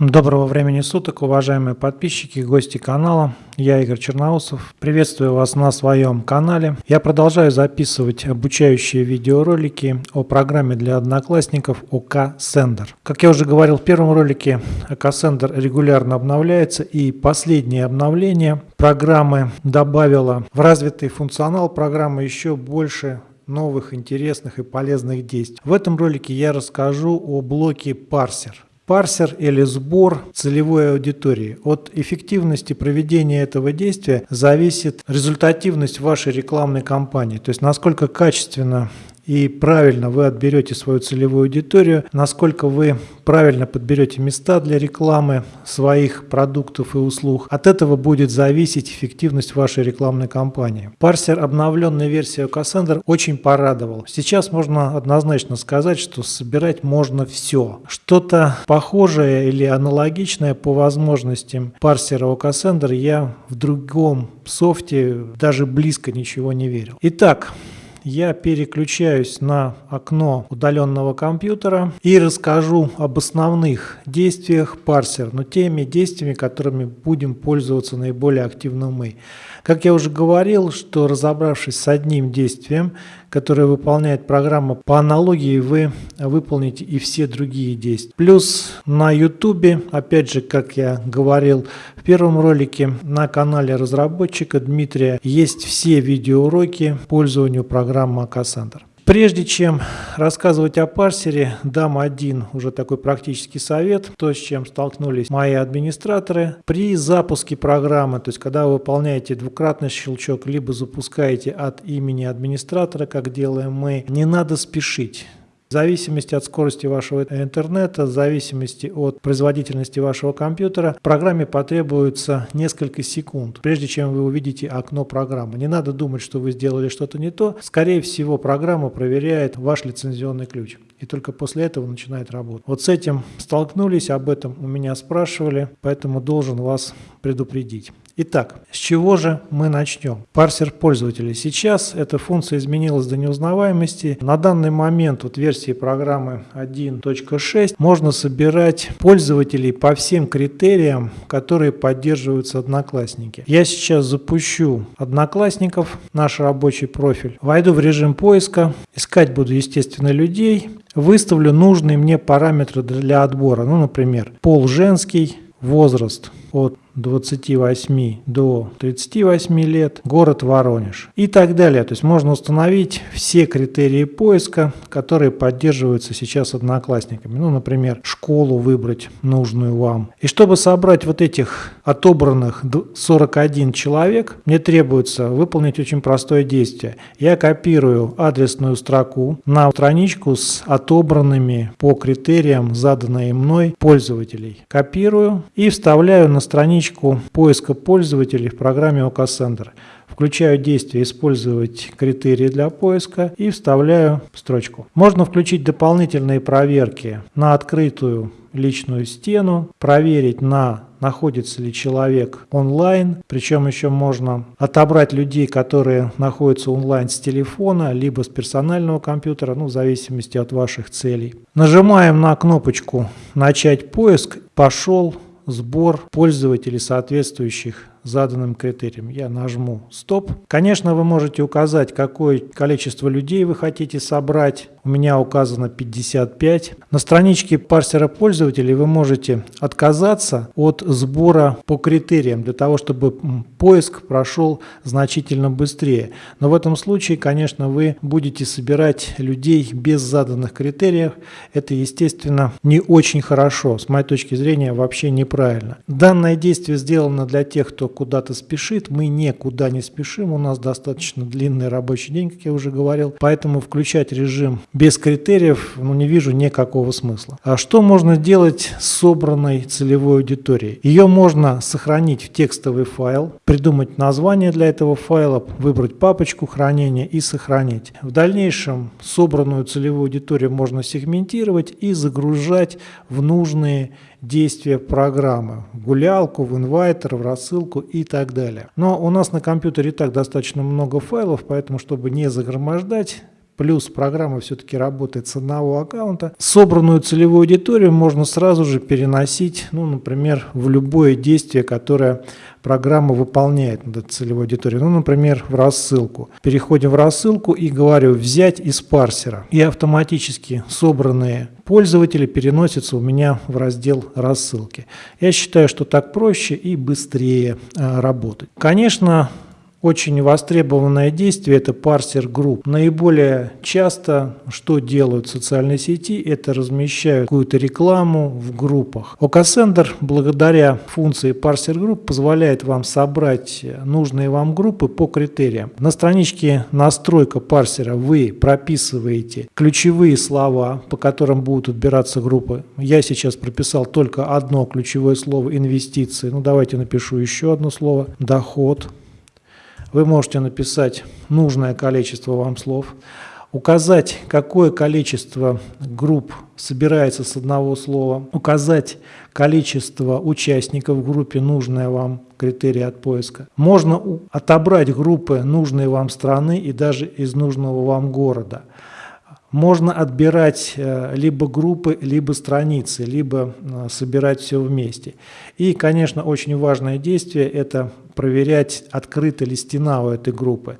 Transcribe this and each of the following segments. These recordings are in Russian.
Доброго времени суток, уважаемые подписчики гости канала. Я Игорь Черноусов. Приветствую вас на своем канале. Я продолжаю записывать обучающие видеоролики о программе для одноклассников ОК Sender. Как я уже говорил в первом ролике, ОК Sender регулярно обновляется и последнее обновление программы добавило в развитый функционал программы еще больше новых, интересных и полезных действий. В этом ролике я расскажу о блоке парсер парсер или сбор целевой аудитории. От эффективности проведения этого действия зависит результативность вашей рекламной кампании, то есть насколько качественно и правильно вы отберете свою целевую аудиторию, насколько вы правильно подберете места для рекламы своих продуктов и услуг. От этого будет зависеть эффективность вашей рекламной кампании. Парсер обновленной версии Cassandra очень порадовал. Сейчас можно однозначно сказать, что собирать можно все. Что-то похожее или аналогичное по возможностям парсера Cassandra я в другом софте даже близко ничего не верил. Итак, я переключаюсь на окно удаленного компьютера и расскажу об основных действиях парсер, но теми действиями, которыми будем пользоваться наиболее активно мы. Как я уже говорил, что разобравшись с одним действием, которое выполняет программа, по аналогии вы выполните и все другие действия. Плюс на YouTube, опять же, как я говорил в первом ролике, на канале разработчика Дмитрия есть все видеоуроки пользованию программы Cassandra. Прежде чем рассказывать о парсере, дам один уже такой практический совет, то, с чем столкнулись мои администраторы. При запуске программы, то есть когда вы выполняете двукратный щелчок, либо запускаете от имени администратора, как делаем мы, не надо спешить. В зависимости от скорости вашего интернета, в зависимости от производительности вашего компьютера, программе потребуется несколько секунд, прежде чем вы увидите окно программы. Не надо думать, что вы сделали что-то не то. Скорее всего, программа проверяет ваш лицензионный ключ. И только после этого начинает работать. Вот с этим столкнулись, об этом у меня спрашивали, поэтому должен вас предупредить. Итак, с чего же мы начнем? Парсер пользователя. Сейчас эта функция изменилась до неузнаваемости. На данный момент вот версии программы 1.6 можно собирать пользователей по всем критериям, которые поддерживаются Одноклассники. Я сейчас запущу Одноклассников, наш рабочий профиль. Войду в режим поиска. Искать буду, естественно, людей. Выставлю нужные мне параметры для отбора. Ну, например, пол женский, возраст от 28 до 38 лет, город Воронеж и так далее. То есть можно установить все критерии поиска, которые поддерживаются сейчас одноклассниками. Ну, например, школу выбрать нужную вам. И чтобы собрать вот этих отобранных 41 человек, мне требуется выполнить очень простое действие. Я копирую адресную строку на страничку с отобранными по критериям, заданной мной пользователей. Копирую и вставляю на страничку страничку поиска пользователей в программе OKSender. Включаю действие «Использовать критерии для поиска» и вставляю строчку. Можно включить дополнительные проверки на открытую личную стену, проверить на находится ли человек онлайн, причем еще можно отобрать людей, которые находятся онлайн с телефона, либо с персонального компьютера, ну в зависимости от ваших целей. Нажимаем на кнопочку «Начать поиск», пошел сбор пользователей соответствующих заданным критериям. Я нажму «Стоп». Конечно, вы можете указать, какое количество людей вы хотите собрать. У меня указано 55. На страничке парсера пользователей вы можете отказаться от сбора по критериям, для того, чтобы поиск прошел значительно быстрее. Но в этом случае, конечно, вы будете собирать людей без заданных критериев. Это, естественно, не очень хорошо. С моей точки зрения, вообще неправильно. Данное действие сделано для тех, кто куда-то спешит, мы никуда не спешим, у нас достаточно длинный рабочий день, как я уже говорил, поэтому включать режим без критериев ну, не вижу никакого смысла. А что можно делать с собранной целевой аудиторией? Ее можно сохранить в текстовый файл, придумать название для этого файла, выбрать папочку хранения и сохранить. В дальнейшем собранную целевую аудиторию можно сегментировать и загружать в нужные действия программы, в гулялку, в инвайтер, в рассылку и так далее. Но у нас на компьютере и так достаточно много файлов, поэтому, чтобы не загромождать, плюс программа все-таки работает с одного аккаунта. Собранную целевую аудиторию можно сразу же переносить, ну, например, в любое действие, которое программа выполняет этой целевой аудиторией. Ну, например, в рассылку. Переходим в рассылку и говорю «взять из парсера». И автоматически собранные пользователи переносятся у меня в раздел рассылки. Я считаю, что так проще и быстрее э, работать. Конечно, очень востребованное действие – это парсер групп. Наиболее часто, что делают социальные сети, это размещают какую-то рекламу в группах. OKSender благодаря функции парсер групп позволяет вам собрать нужные вам группы по критериям. На страничке настройка парсера вы прописываете ключевые слова, по которым будут отбираться группы. Я сейчас прописал только одно ключевое слово инвестиции. Ну давайте напишу еще одно слово доход. Вы можете написать нужное количество вам слов, указать, какое количество групп собирается с одного слова, указать количество участников в группе, нужное вам критерий от поиска. Можно отобрать группы нужной вам страны и даже из нужного вам города. Можно отбирать э, либо группы, либо страницы, либо э, собирать все вместе. И, конечно, очень важное действие – это проверять, открыта ли стена у этой группы.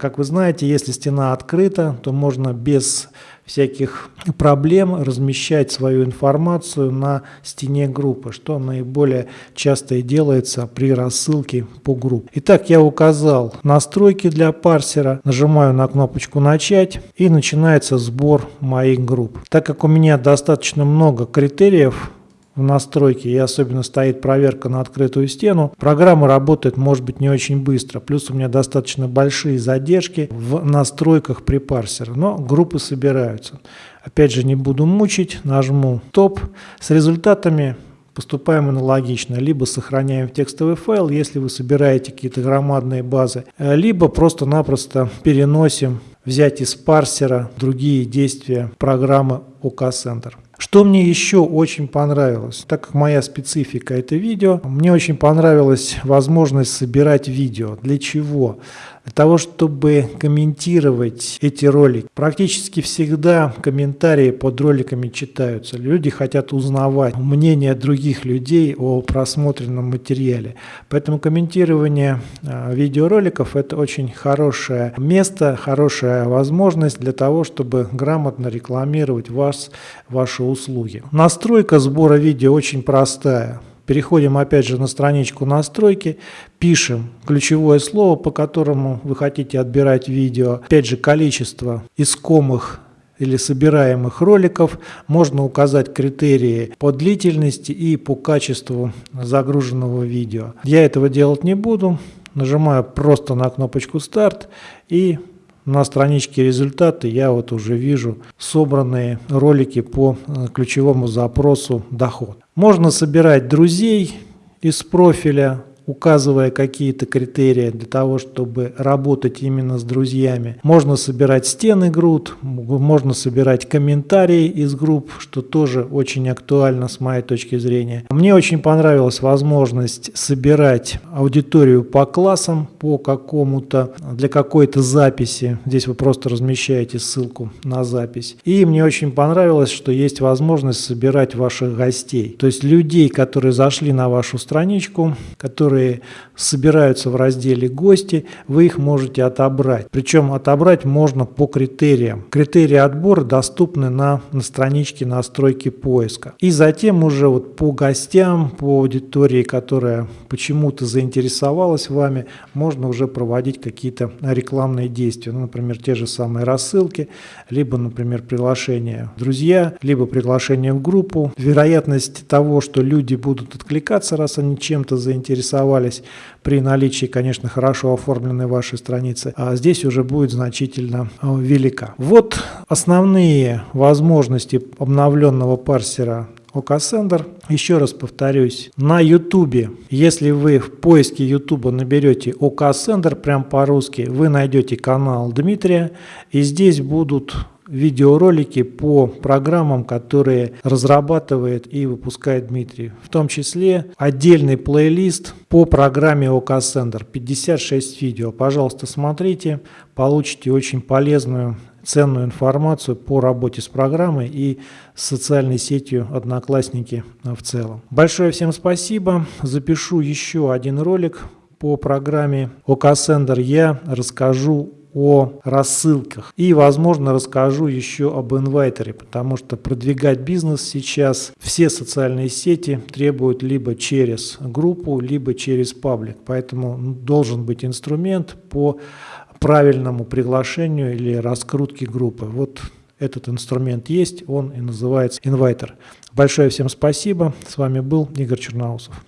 Как вы знаете, если стена открыта, то можно без всяких проблем размещать свою информацию на стене группы, что наиболее часто и делается при рассылке по группе. Итак, я указал настройки для парсера, нажимаю на кнопочку «Начать» и начинается сбор моих групп. Так как у меня достаточно много критериев, в настройке и особенно стоит проверка на открытую стену, программа работает может быть не очень быстро. Плюс у меня достаточно большие задержки в настройках при парсере, но группы собираются. Опять же не буду мучить, нажму топ с результатами поступаем аналогично. Либо сохраняем в текстовый файл, если вы собираете какие-то громадные базы, либо просто-напросто переносим взять из парсера другие действия программы OK Center. Что мне еще очень понравилось, так как моя специфика это видео, мне очень понравилась возможность собирать видео. Для чего? Для того, чтобы комментировать эти ролики. Практически всегда комментарии под роликами читаются. Люди хотят узнавать мнение других людей о просмотренном материале. Поэтому комментирование а, видеороликов это очень хорошее место, хорошая возможность для того, чтобы грамотно рекламировать вас, вашу услуги. Настройка сбора видео очень простая. Переходим опять же на страничку настройки, пишем ключевое слово, по которому вы хотите отбирать видео. Опять же количество искомых или собираемых роликов. Можно указать критерии по длительности и по качеству загруженного видео. Я этого делать не буду. Нажимаю просто на кнопочку старт и на страничке результаты я вот уже вижу собранные ролики по э, ключевому запросу доход. Можно собирать друзей из профиля, указывая какие-то критерии для того, чтобы работать именно с друзьями. Можно собирать стены групп, можно собирать комментарии из групп, что тоже очень актуально с моей точки зрения. Мне очень понравилась возможность собирать аудиторию по классам, по какому-то, для какой-то записи. Здесь вы просто размещаете ссылку на запись. И мне очень понравилось, что есть возможность собирать ваших гостей. То есть людей, которые зашли на вашу страничку, которые которые собираются в разделе «Гости», вы их можете отобрать. Причем отобрать можно по критериям. Критерии отбора доступны на, на страничке настройки поиска. И затем уже вот по гостям, по аудитории, которая почему-то заинтересовалась вами, можно уже проводить какие-то рекламные действия. Ну, например, те же самые рассылки, либо, например, приглашение друзья, либо приглашение в группу. Вероятность того, что люди будут откликаться, раз они чем-то заинтересовались, оставались при наличии, конечно, хорошо оформленной вашей страницы, а здесь уже будет значительно э, велика. Вот основные возможности обновленного парсера OKSender. Еще раз повторюсь, на YouTube, если вы в поиске YouTube наберете OKSender прям по-русски, вы найдете канал Дмитрия, и здесь будут видеоролики по программам, которые разрабатывает и выпускает Дмитрий. В том числе отдельный плейлист по программе OK Sender. 56 видео. Пожалуйста, смотрите, получите очень полезную ценную информацию по работе с программой и социальной сетью Одноклассники в целом. Большое всем спасибо. Запишу еще один ролик по программе OKSender. Я расскажу о рассылках. И, возможно, расскажу еще об инвайтере, потому что продвигать бизнес сейчас все социальные сети требуют либо через группу, либо через паблик. Поэтому должен быть инструмент по правильному приглашению или раскрутке группы. Вот этот инструмент есть, он и называется инвайтер. Большое всем спасибо. С вами был Игорь Черноусов.